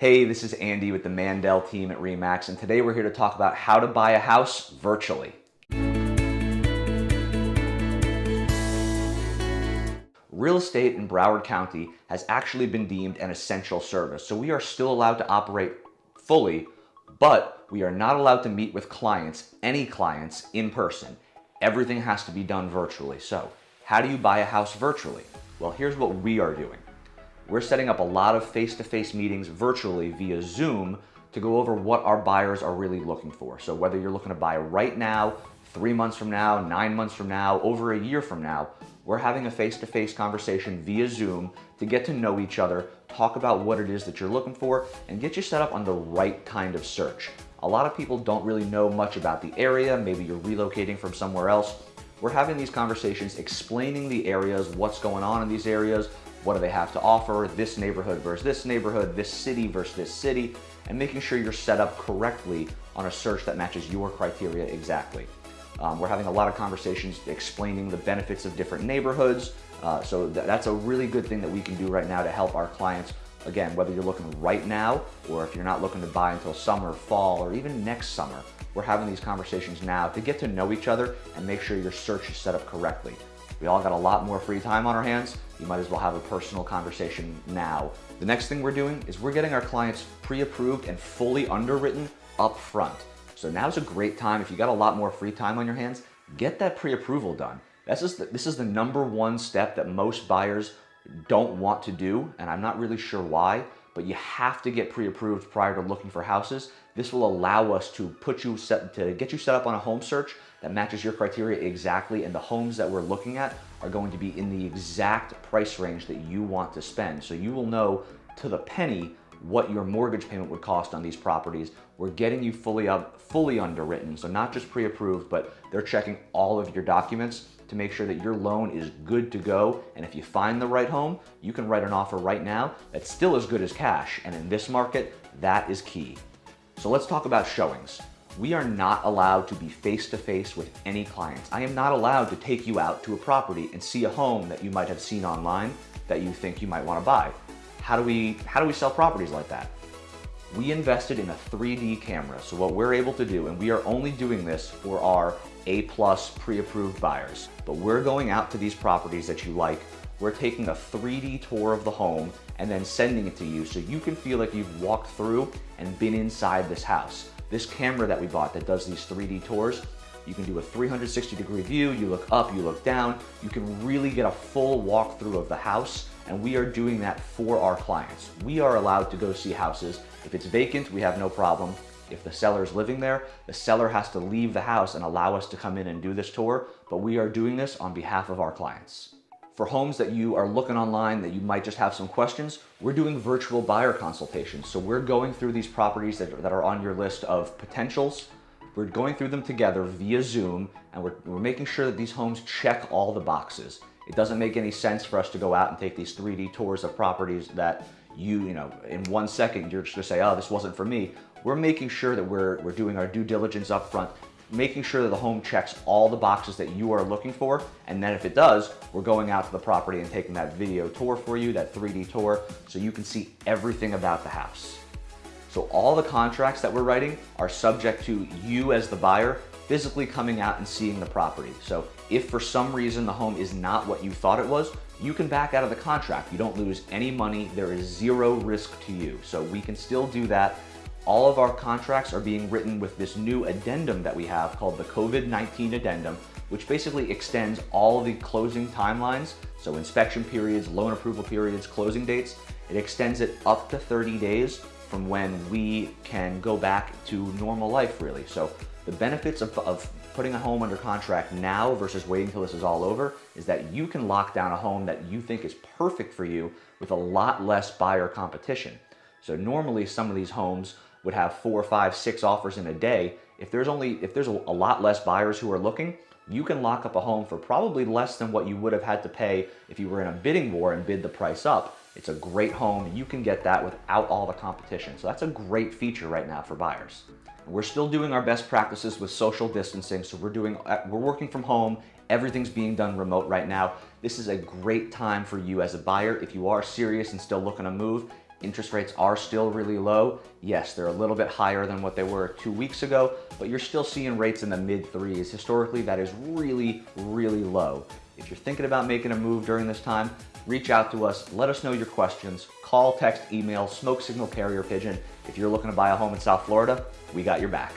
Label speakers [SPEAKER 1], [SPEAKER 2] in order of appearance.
[SPEAKER 1] Hey, this is Andy with the Mandel team at REMAX, and today we're here to talk about how to buy a house virtually. Real estate in Broward County has actually been deemed an essential service, so we are still allowed to operate fully, but we are not allowed to meet with clients, any clients, in person. Everything has to be done virtually. So, how do you buy a house virtually? Well, here's what we are doing. We're setting up a lot of face-to-face meetings virtually via Zoom to go over what our buyers are really looking for. So whether you're looking to buy right now, three months from now, nine months from now, over a year from now, we're having a face-to-face -face conversation via Zoom to get to know each other, talk about what it is that you're looking for, and get you set up on the right kind of search. A lot of people don't really know much about the area, maybe you're relocating from somewhere else. We're having these conversations explaining the areas, what's going on in these areas, what do they have to offer, this neighborhood versus this neighborhood, this city versus this city, and making sure you're set up correctly on a search that matches your criteria exactly. Um, we're having a lot of conversations explaining the benefits of different neighborhoods. Uh, so th that's a really good thing that we can do right now to help our clients. Again, whether you're looking right now or if you're not looking to buy until summer, fall, or even next summer, we're having these conversations now to get to know each other and make sure your search is set up correctly. We all got a lot more free time on our hands. You might as well have a personal conversation now. The next thing we're doing is we're getting our clients pre-approved and fully underwritten up front. So now's a great time. If you got a lot more free time on your hands, get that pre-approval done. This is, the, this is the number one step that most buyers don't want to do, and I'm not really sure why, but you have to get pre-approved prior to looking for houses. This will allow us to put you set to get you set up on a home search that matches your criteria exactly and the homes that we're looking at are going to be in the exact price range that you want to spend. So you will know to the penny what your mortgage payment would cost on these properties. We're getting you fully up, fully underwritten. So not just pre-approved, but they're checking all of your documents to make sure that your loan is good to go. And if you find the right home, you can write an offer right now that's still as good as cash. And in this market, that is key. So let's talk about showings. We are not allowed to be face-to-face -face with any clients. I am not allowed to take you out to a property and see a home that you might have seen online that you think you might want to buy. How do we, how do we sell properties like that? We invested in a 3D camera. So what we're able to do, and we are only doing this for our A-plus pre-approved buyers, but we're going out to these properties that you like we're taking a 3D tour of the home and then sending it to you so you can feel like you've walked through and been inside this house. This camera that we bought that does these 3D tours, you can do a 360 degree view, you look up, you look down, you can really get a full walkthrough of the house and we are doing that for our clients. We are allowed to go see houses. If it's vacant, we have no problem. If the seller is living there, the seller has to leave the house and allow us to come in and do this tour, but we are doing this on behalf of our clients. For homes that you are looking online that you might just have some questions, we're doing virtual buyer consultations. So we're going through these properties that, that are on your list of potentials. We're going through them together via Zoom and we're, we're making sure that these homes check all the boxes. It doesn't make any sense for us to go out and take these 3D tours of properties that you, you know, in one second, you're just gonna say, oh, this wasn't for me. We're making sure that we're, we're doing our due diligence up front making sure that the home checks all the boxes that you are looking for. And then if it does, we're going out to the property and taking that video tour for you, that 3D tour, so you can see everything about the house. So all the contracts that we're writing are subject to you as the buyer physically coming out and seeing the property. So if for some reason the home is not what you thought it was, you can back out of the contract. You don't lose any money. There is zero risk to you. So we can still do that all of our contracts are being written with this new addendum that we have called the COVID-19 addendum, which basically extends all the closing timelines, so inspection periods, loan approval periods, closing dates. It extends it up to 30 days from when we can go back to normal life, really. So the benefits of, of putting a home under contract now versus waiting until this is all over is that you can lock down a home that you think is perfect for you with a lot less buyer competition. So normally some of these homes would have four, five, six offers in a day, if there's only if there's a, a lot less buyers who are looking, you can lock up a home for probably less than what you would have had to pay if you were in a bidding war and bid the price up. It's a great home. You can get that without all the competition. So that's a great feature right now for buyers. We're still doing our best practices with social distancing. So we're doing, uh, we're working from home. Everything's being done remote right now. This is a great time for you as a buyer. If you are serious and still looking to move, Interest rates are still really low. Yes, they're a little bit higher than what they were two weeks ago, but you're still seeing rates in the mid threes. Historically, that is really, really low. If you're thinking about making a move during this time, reach out to us, let us know your questions, call, text, email, smoke signal carrier pigeon. If you're looking to buy a home in South Florida, we got your back.